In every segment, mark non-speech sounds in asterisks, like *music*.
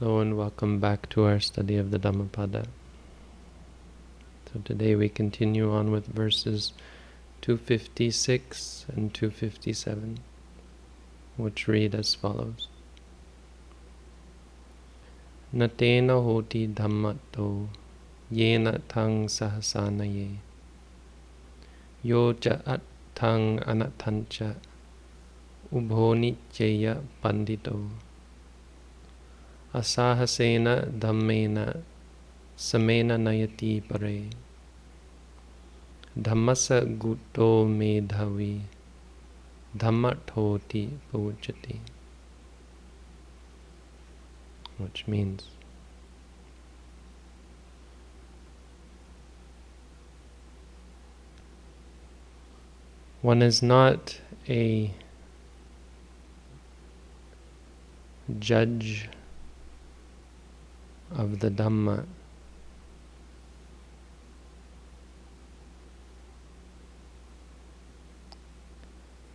Hello and welcome back to our study of the Dhammapada. So today we continue on with verses 256 and 257, which read as follows. Natena hoti dhammato yena tang sahasanaye yo cha at tang anatancha ubhoni cheya pandito asahasena dhammena samena nayati pare dhammasa gutto medhavi dhammathoti pujati which means one is not a judge of the Dhamma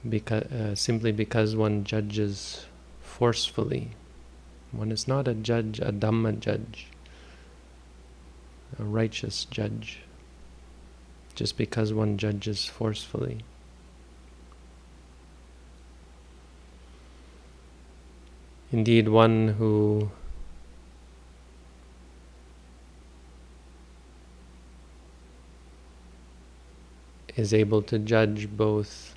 because, uh, simply because one judges forcefully. One is not a judge, a Dhamma judge, a righteous judge, just because one judges forcefully. Indeed, one who is able to judge both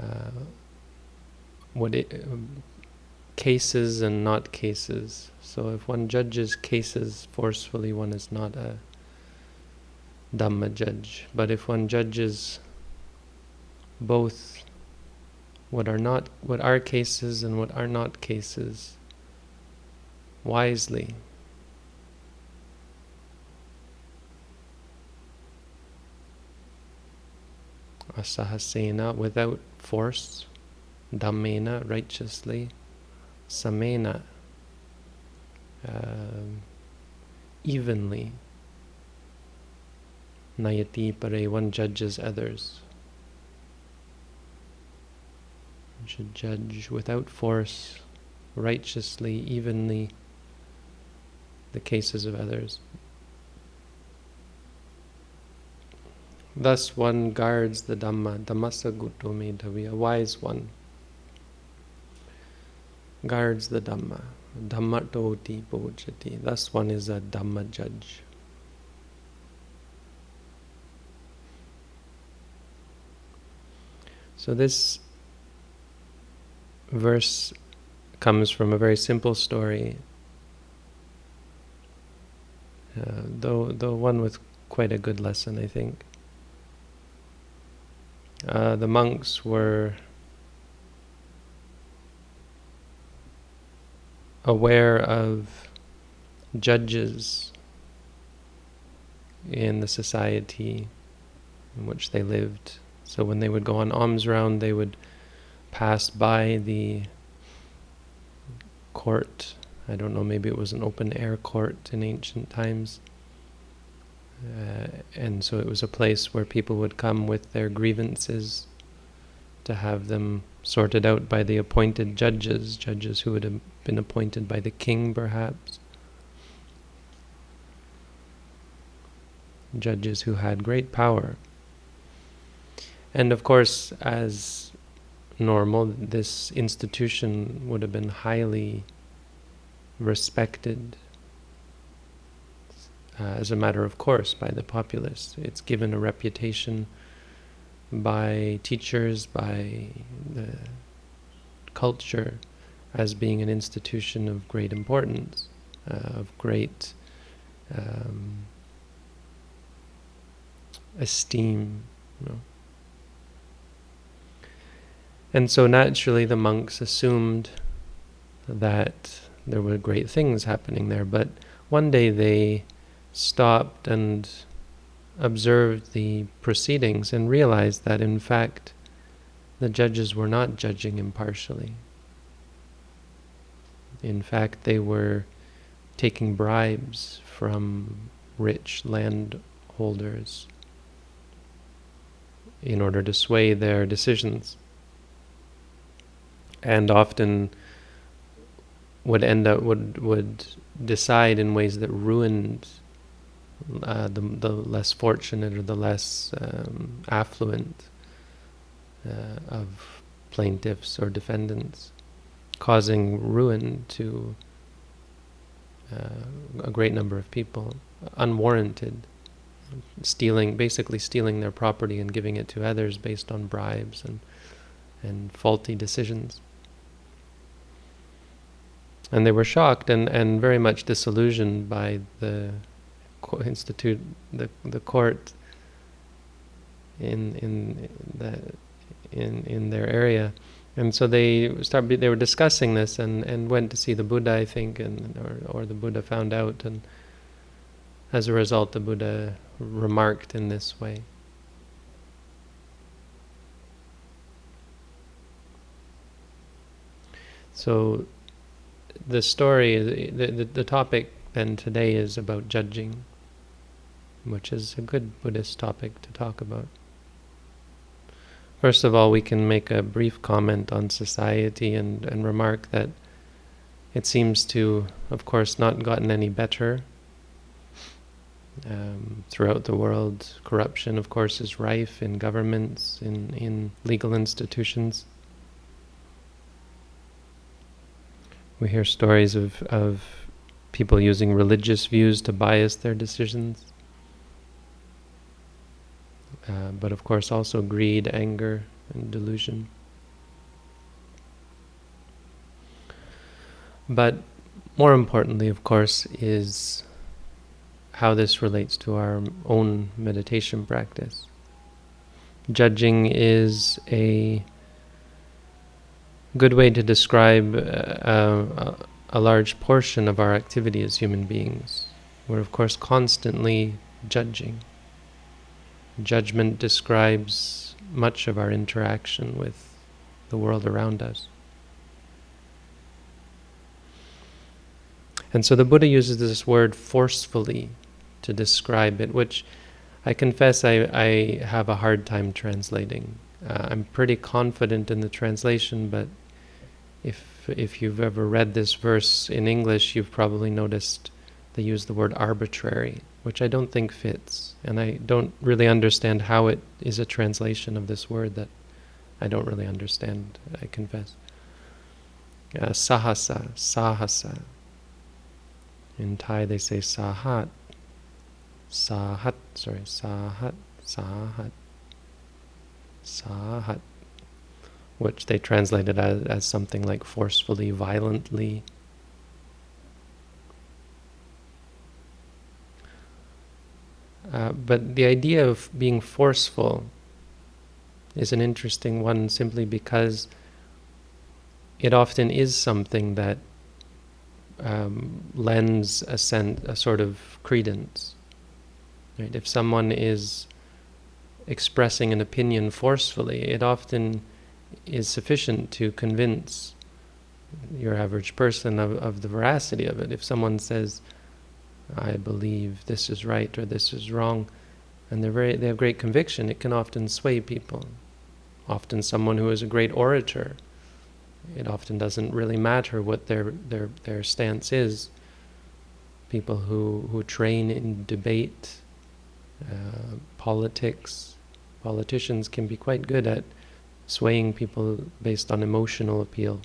uh, what it, um, cases and not cases. So if one judges cases forcefully, one is not a Dhamma judge. But if one judges both what are not what are cases and what are not cases wisely, asahasena, without force, dhammena, righteously, samena, uh, evenly, nayati pare, one judges others. One should judge without force, righteously, evenly, the cases of others. Thus one guards the Dhamma, Dhammasa Gutto Medhavi, a wise one guards the Dhamma, Dhammatoti Pujati. Thus one is a Dhamma judge. So this verse comes from a very simple story, uh, though, though one with quite a good lesson, I think. Uh, the monks were aware of judges in the society in which they lived. So when they would go on alms round, they would pass by the court. I don't know, maybe it was an open air court in ancient times. Uh, and so it was a place where people would come with their grievances to have them sorted out by the appointed judges, judges who would have been appointed by the king perhaps, judges who had great power. And of course, as normal, this institution would have been highly respected uh, as a matter of course by the populace. It's given a reputation by teachers, by the culture, as being an institution of great importance, uh, of great um, esteem. You know. And so naturally the monks assumed that there were great things happening there, but one day they stopped and observed the proceedings and realized that in fact the judges were not judging impartially. In fact, they were taking bribes from rich landholders in order to sway their decisions. And often would end up would would decide in ways that ruined uh, the the less fortunate or the less um, affluent uh, of plaintiffs or defendants, causing ruin to uh, a great number of people, unwarranted, stealing basically stealing their property and giving it to others based on bribes and and faulty decisions. And they were shocked and, and very much disillusioned by the institute, the the court in in the in in their area, and so they start they were discussing this and and went to see the Buddha, I think, and or or the Buddha found out, and as a result, the Buddha remarked in this way. So the story, the, the, the topic then today is about judging, which is a good Buddhist topic to talk about. First of all, we can make a brief comment on society and, and remark that it seems to, of course, not gotten any better. Um, throughout the world, corruption, of course, is rife in governments, in, in legal institutions. We hear stories of, of people using religious views to bias their decisions. Uh, but of course also greed, anger, and delusion. But more importantly, of course, is how this relates to our own meditation practice. Judging is a good way to describe uh, a large portion of our activity as human beings. We're, of course, constantly judging. Judgment describes much of our interaction with the world around us. And so the Buddha uses this word forcefully to describe it, which I confess I, I have a hard time translating. Uh, I'm pretty confident in the translation, but if if you've ever read this verse in English, you've probably noticed they use the word arbitrary, which I don't think fits. And I don't really understand how it is a translation of this word that I don't really understand, I confess. Uh, sahasa, sahasa. In Thai they say sahat. Sahat, sorry, sahat, sahat. Sahat which they translated as, as something like forcefully, violently. Uh, but the idea of being forceful is an interesting one simply because it often is something that um, lends a, sense, a sort of credence. Right? If someone is expressing an opinion forcefully, it often is sufficient to convince your average person of, of the veracity of it. If someone says, I believe this is right or this is wrong, and they're very, they have great conviction, it can often sway people. Often someone who is a great orator, it often doesn't really matter what their, their, their stance is. People who, who train in debate, uh, politics, politicians can be quite good at swaying people based on emotional appeal.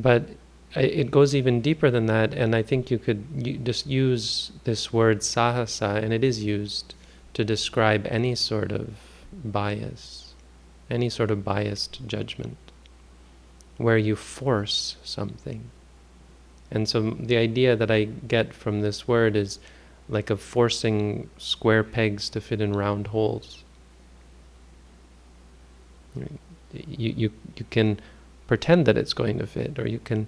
But it goes even deeper than that, and I think you could just use this word sahasa, and it is used to describe any sort of bias, any sort of biased judgment, where you force something. And so the idea that I get from this word is like of forcing square pegs to fit in round holes. You, you, you can pretend that it's going to fit, or you can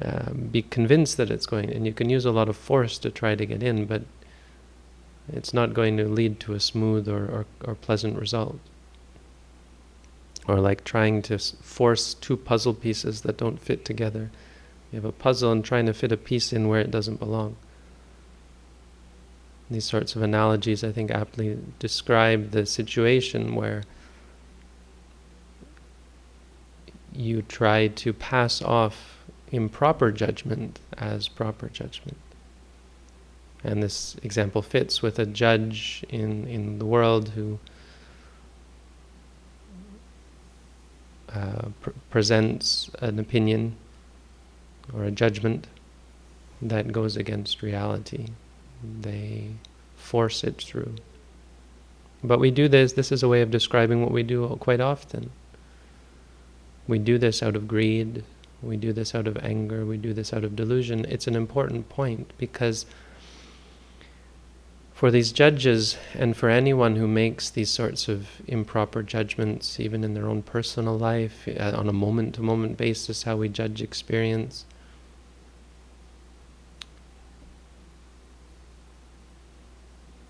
uh, be convinced that it's going, and you can use a lot of force to try to get in, but it's not going to lead to a smooth or, or, or pleasant result. Or like trying to force two puzzle pieces that don't fit together. You have a puzzle and trying to fit a piece in where it doesn't belong. These sorts of analogies, I think, aptly describe the situation where you try to pass off improper judgment as proper judgment. And this example fits with a judge in, in the world who uh, pr presents an opinion or a judgment that goes against reality. They force it through. But we do this, this is a way of describing what we do quite often. We do this out of greed, we do this out of anger, we do this out of delusion. It's an important point because for these judges and for anyone who makes these sorts of improper judgments, even in their own personal life, uh, on a moment to moment basis, how we judge experience,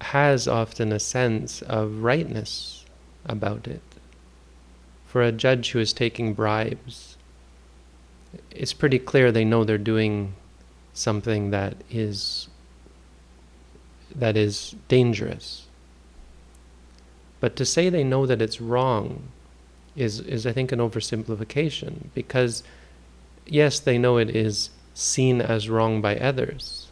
has often a sense of rightness about it. For a judge who is taking bribes, it's pretty clear they know they're doing something that is that is dangerous. But to say they know that it's wrong is, is I think, an oversimplification because, yes, they know it is seen as wrong by others.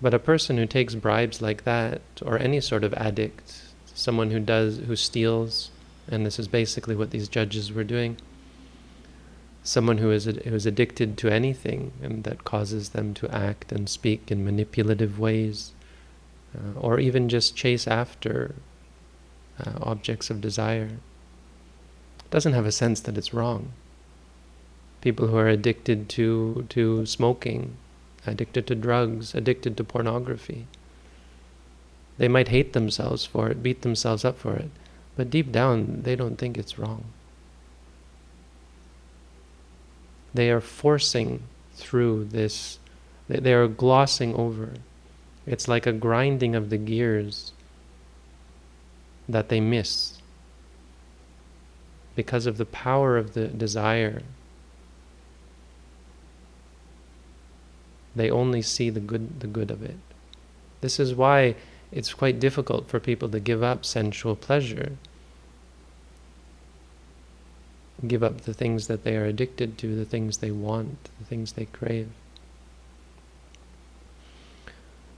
But a person who takes bribes like that, or any sort of addict, someone who does, who steals, and this is basically what these judges were doing, someone who is, who is addicted to anything and that causes them to act and speak in manipulative ways, uh, or even just chase after uh, objects of desire, doesn't have a sense that it's wrong. People who are addicted to, to smoking, addicted to drugs, addicted to pornography, they might hate themselves for it, beat themselves up for it, but deep down they don't think it's wrong. They are forcing through this, they are glossing over it's like a grinding of the gears that they miss because of the power of the desire. They only see the good, the good of it. This is why it's quite difficult for people to give up sensual pleasure, give up the things that they are addicted to, the things they want, the things they crave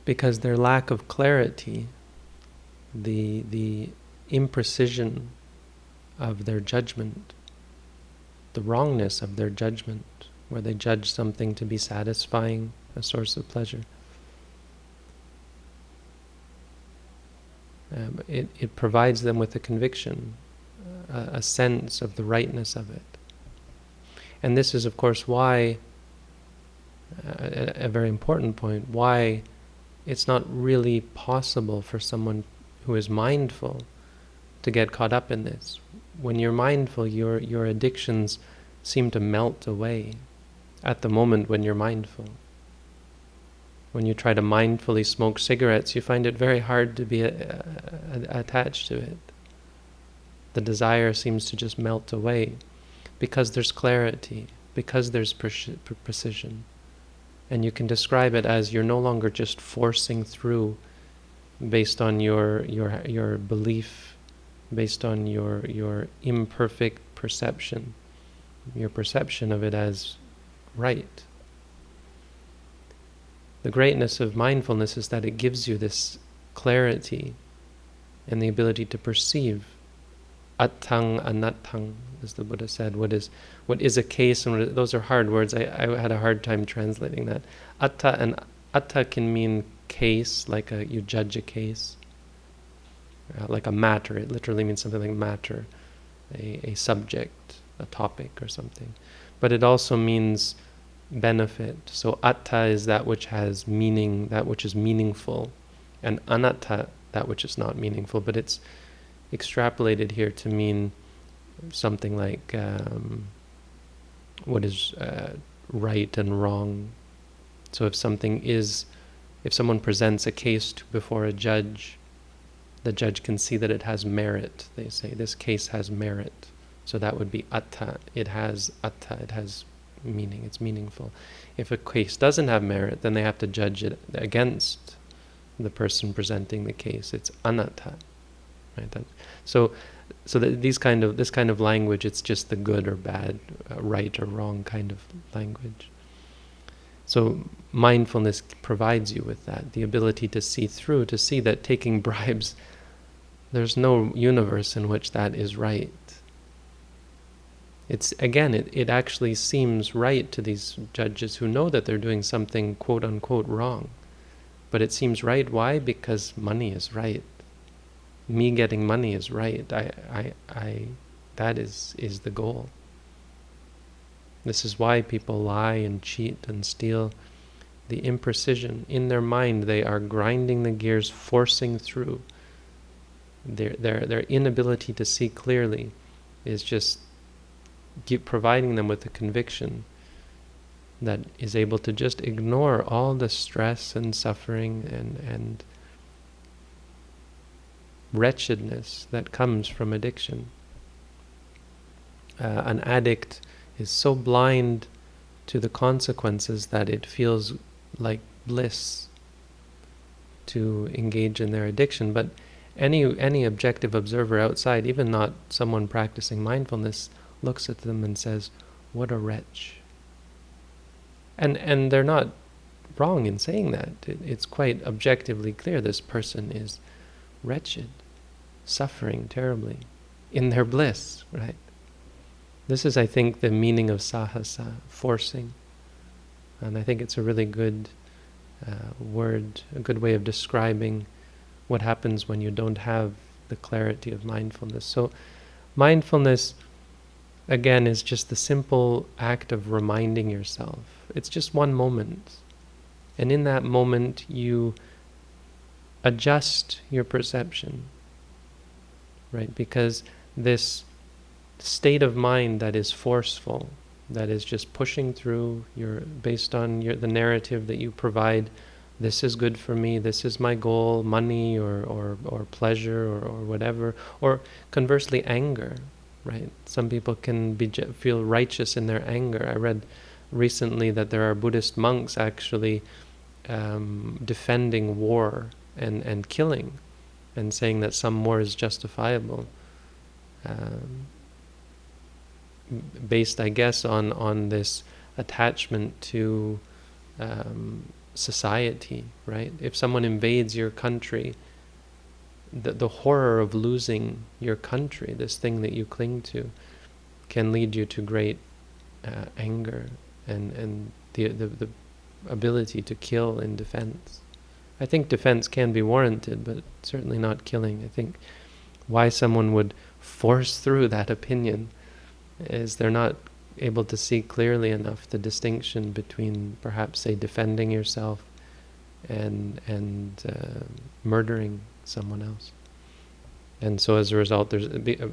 because their lack of clarity, the, the imprecision of their judgment, the wrongness of their judgment, where they judge something to be satisfying, a source of pleasure. Um, it, it provides them with a conviction, a, a sense of the rightness of it. And this is, of course, why, uh, a, a very important point, why it's not really possible for someone who is mindful to get caught up in this. When you're mindful, your, your addictions seem to melt away at the moment when you're mindful. When you try to mindfully smoke cigarettes, you find it very hard to be a, uh, a, attached to it. The desire seems to just melt away because there's clarity, because there's precision. And you can describe it as you're no longer just forcing through based on your your your belief, based on your your imperfect perception, your perception of it as right. The greatness of mindfulness is that it gives you this clarity and the ability to perceive attang anattang, as the Buddha said, what is what is a case, and those are hard words. I, I had a hard time translating that. Atta and atta can mean case, like a, you judge a case, uh, like a matter. It literally means something like matter, a, a subject, a topic, or something. But it also means benefit. So atta is that which has meaning, that which is meaningful, and anatta that which is not meaningful. But it's extrapolated here to mean something like um, what is uh, right and wrong. So if something is, if someone presents a case to, before a judge, the judge can see that it has merit. They say this case has merit. So that would be atta. It has atta. It has meaning. It's meaningful. If a case doesn't have merit, then they have to judge it against the person presenting the case. It's anatta. Right? That, so so that these kind of this kind of language, it's just the good or bad, uh, right or wrong kind of language. So mindfulness provides you with that, the ability to see through, to see that taking *laughs* bribes, there's no universe in which that is right. It's again, it, it actually seems right to these judges who know that they're doing something quote unquote wrong. But it seems right. Why? Because money is right. Me getting money is right. I, I, I, that is, is the goal. This is why people lie and cheat and steal. The imprecision in their mind, they are grinding the gears, forcing through. Their, their, their inability to see clearly is just keep providing them with a conviction that is able to just ignore all the stress and suffering and, and wretchedness that comes from addiction. Uh, an addict is so blind to the consequences that it feels like bliss to engage in their addiction. But any any objective observer outside, even not someone practicing mindfulness, looks at them and says, "What a wretch." And and they're not wrong in saying that. It, it's quite objectively clear this person is wretched, suffering terribly in their bliss, right? This is, I think, the meaning of sahasa, forcing. And I think it's a really good uh, word, a good way of describing what happens when you don't have the clarity of mindfulness. So mindfulness, again, is just the simple act of reminding yourself. It's just one moment. And in that moment, you adjust your perception, right? Because this state of mind that is forceful, that is just pushing through your based on your the narrative that you provide this is good for me this is my goal money or or, or pleasure or, or whatever or conversely anger right? Some people can be feel righteous in their anger. I read recently that there are buddhist monks actually um, defending war and and killing and saying that some war is justifiable. Um, based, I guess, on on this attachment to um, society, right? If someone invades your country, the the horror of losing your country, this thing that you cling to, can lead you to great uh, anger and and the, the the ability to kill in defense. I think defense can be warranted, but certainly not killing. I think why someone would force through *laughs* that opinion is they're not able to see clearly enough the distinction between perhaps say defending yourself and and uh, murdering someone else. And so as a result there's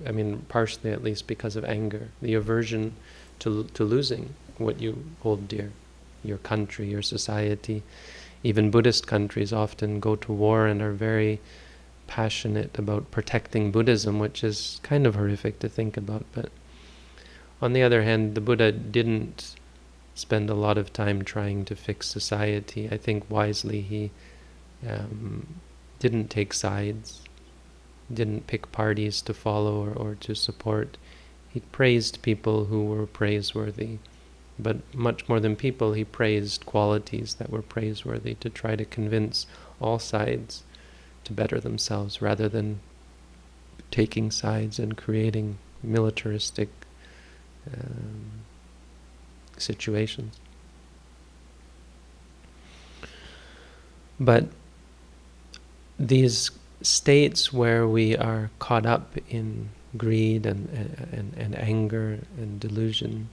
I mean partially at least because of anger the aversion to to losing what you hold dear. Your country your society even Buddhist countries often go to war and are very passionate about protecting Buddhism which is kind of horrific to think about. But on the other hand, the Buddha didn't spend a lot of time trying to fix society. I think wisely he um, didn't take sides, didn't pick parties to follow or, or to support. He praised people who were praiseworthy, but much more than people, he praised qualities that were praiseworthy to try to convince all sides to better themselves rather than taking sides and creating militaristic um, situations. But these states where we are caught up in greed and, and, and anger and delusion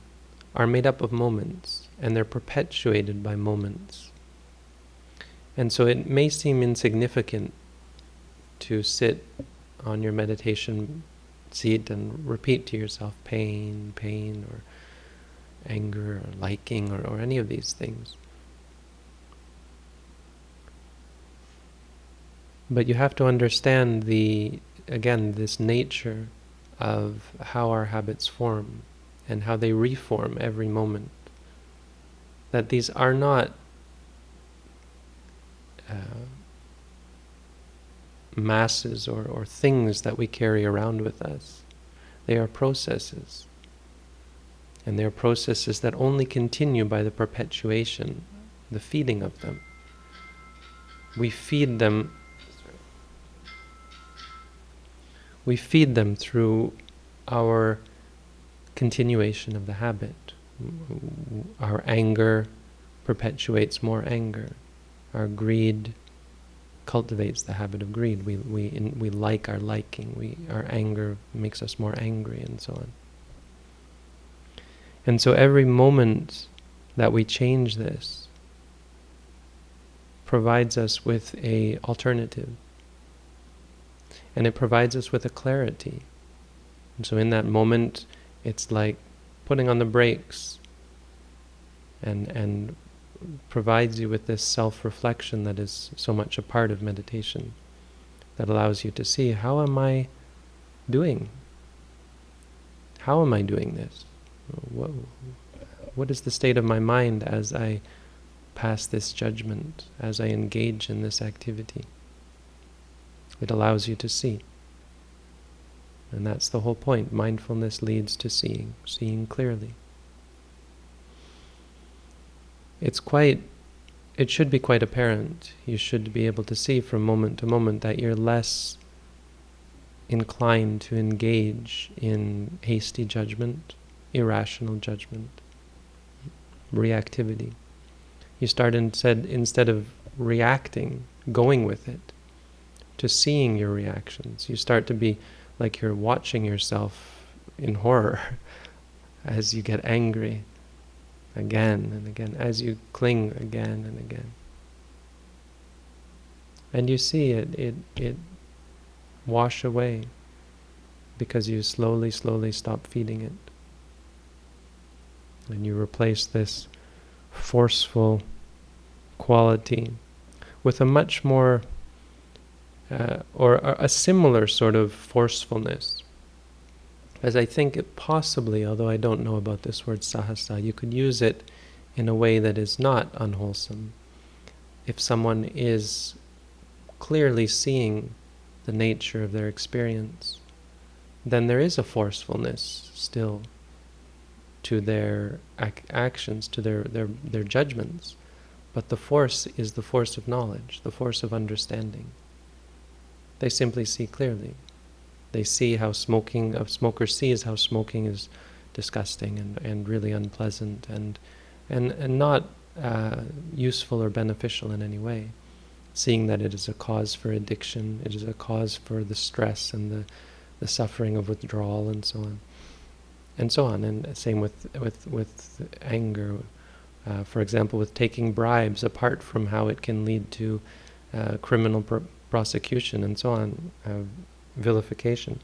are made up of moments and they're perpetuated by moments. And so it may seem insignificant to sit on your meditation seat and repeat to yourself pain, pain, or anger, or liking, or, or any of these things. But you have to understand the, again, this nature of how our habits form and how they reform every moment. That these are not uh, masses or, or things that we carry around with us. They are processes. And they are processes that only continue by the perpetuation, the feeding of them. We feed them we feed them through our continuation of the habit. Our anger perpetuates more anger. Our greed cultivates the habit of greed. We, we, in, we like our liking. We, our anger makes us more angry and so on. And so every moment that we change this provides us with a alternative. And it provides us with a clarity. And so in that moment, it's like putting on the brakes and, and provides you with this self-reflection that is so much a part of meditation that allows you to see how am I doing? How am I doing this? What, what is the state of my mind as I pass this judgment, as I engage in this activity? It allows you to see. And that's the whole point. Mindfulness leads to seeing, seeing clearly. It's quite, it should be quite apparent. You should be able to see from moment to moment that you're less inclined to engage in hasty judgment, irrational judgment, reactivity. You start instead, instead of reacting, going with it, to seeing your reactions. You start to be like you're watching yourself in horror *laughs* as you get angry again and again, as you cling again and again. And you see it, it, it wash away because you slowly, slowly stop feeding it. And you replace this forceful quality with a much more uh, or a similar sort of forcefulness. As I think it possibly, although I don't know about this word sahasa, you could use it in a way that is not unwholesome. If someone is clearly seeing the nature of their experience, then there is a forcefulness still to their ac actions, to their, their, their judgments. But the force is the force of knowledge, the force of understanding. They simply see clearly. They see how smoking, a smoker sees how smoking is disgusting and, and really unpleasant and, and, and not uh, useful or beneficial in any way. Seeing that it is a cause for addiction, it is a cause for the stress and the, the suffering of withdrawal and so on. And so on, and same with, with, with anger. Uh, for example, with taking bribes, apart from how it can lead to uh, criminal prosecution and so on, uh, vilification.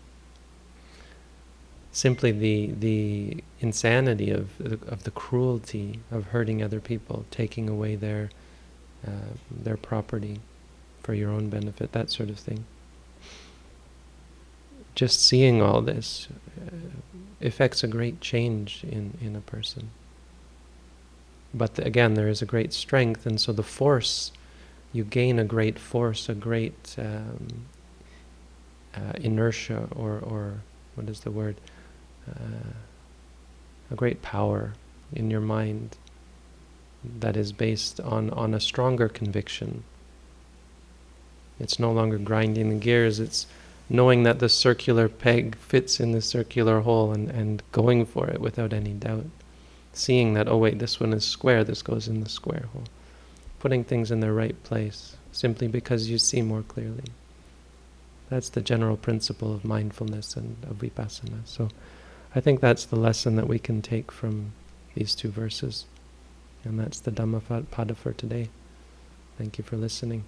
Simply the the insanity of of the cruelty of hurting other people, taking away their uh, their property for your own benefit, that sort of thing. Just seeing all this uh, effects a great change in in a person. But the, again, there is a great strength, and so the force you gain a great force, a great um, uh, inertia, or, or what is the word? Uh, a great power in your mind that is based on, on a stronger conviction. It's no longer grinding the gears, it's knowing that the circular peg fits in the circular hole and, and going for it without any doubt. Seeing that, oh wait, this one is square, this goes in the square hole putting things in their right place simply because you see more clearly. That's the general principle of mindfulness and of vipassana. So I think that's the lesson that we can take from these two verses. And that's the Dhammapada for today. Thank you for listening.